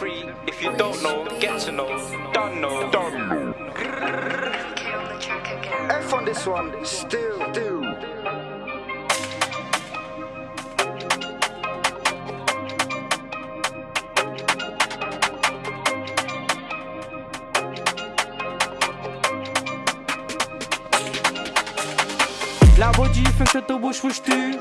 free. If you don't know, get to know. Done know. Done know. F on this one, still, do. Like what do you think that the whoosh whoosh do?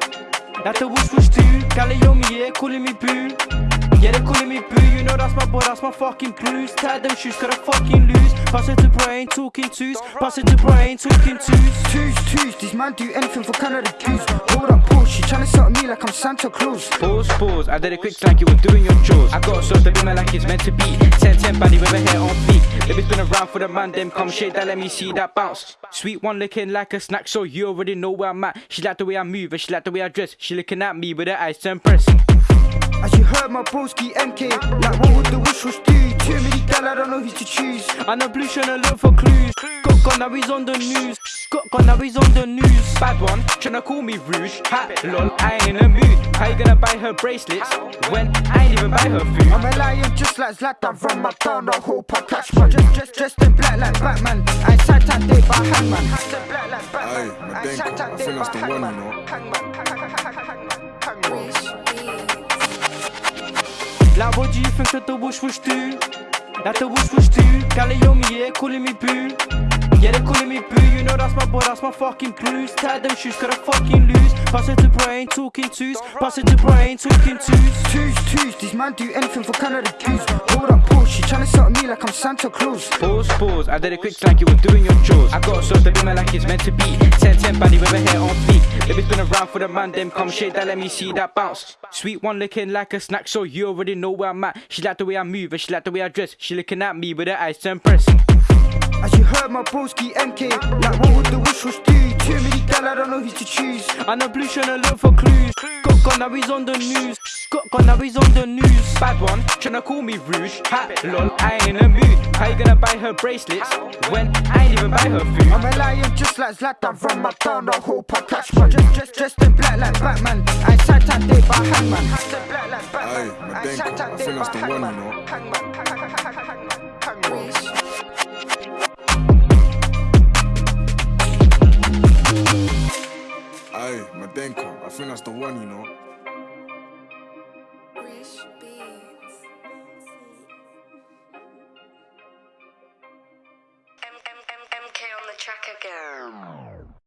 That the whoosh whoosh do? Galliomi, yeah, calling me boo. Yeah, they calling me boo, you know that's my boy, that's my fucking blues. Tie them shoes, gotta fucking lose. Pass it to brain, talking twos. Pass it to brain, talking twos. Twos, twos, these man do anything for Canada Goose. Hold up, pause, she tryna sell me like I'm Santa Claus. Pause, pause, I did it quick like you were doing your chores. I got so the my like it's meant to be. 10 10 body with a hair on fleek. Baby's been around for the man, them come shake that, let me see that bounce. Sweet one looking like a snack, so you already know where I'm at. She like the way I move and she like the way I dress. She looking at me with her eyes to impress. As you heard my broski MK, like what would the wish was do? Too many gal, I don't know who to choose. And the blue tryna look for clues. Got gone, now he's on the news. Got gone, now he's on the news. Bad one, tryna call me rude. Ha, lol, I ain't in the mood. How you gonna buy her bracelets when I ain't even buy her food? I'm a lion just like Zlatan from my town, the I catch man. Just, just, dressed in black like Batman. I ain't sat that day by hangman. Aye, my denko, I think that's the one, you know. You think that the whoosh whoosh do? That the whoosh whoosh do? Galliomi, yeah, calling me boo. Yeah, they calling me boo, you know that's my boy, that's my fucking blues. Tie them shoes, gotta fucking lose. Pass it to brain, talking twos. Pass it to brain, talking twos. Twos, twos, these man do anything for Canada Goose. Hold up, she tryna sell me like I'm Santa Claus. Pause, pause, I did it quick like you were doing your chores. I got so the beamer like it's meant to be. 10 10 body with her hair on fleek. Baby's been around for the man, them come shake that, let me see that bounce. Sweet one looking like a snack, so you already know where I'm at. She like the way I move and she like the way I dress. She looking at me with her eyes to impress. As you heard my broski MK, like what would the wish was do? Too many gal, I don't know who to choose. And the blue tryna look for clues. Got gone, now he's on the news. Got gone, now he's on the news. Bad one, tryna call me rude. Ha, lol, I ain't in the mood. How you gonna buy her bracelets when I ain't even buy her food? I'm a lion just like Zlatan from my town, the whole catch man. Just, just, dressed in black like Batman. I ain't sat that day by hangman. Aye, my denko, I think that's the one, you know. I think that's the one, you know. Track again.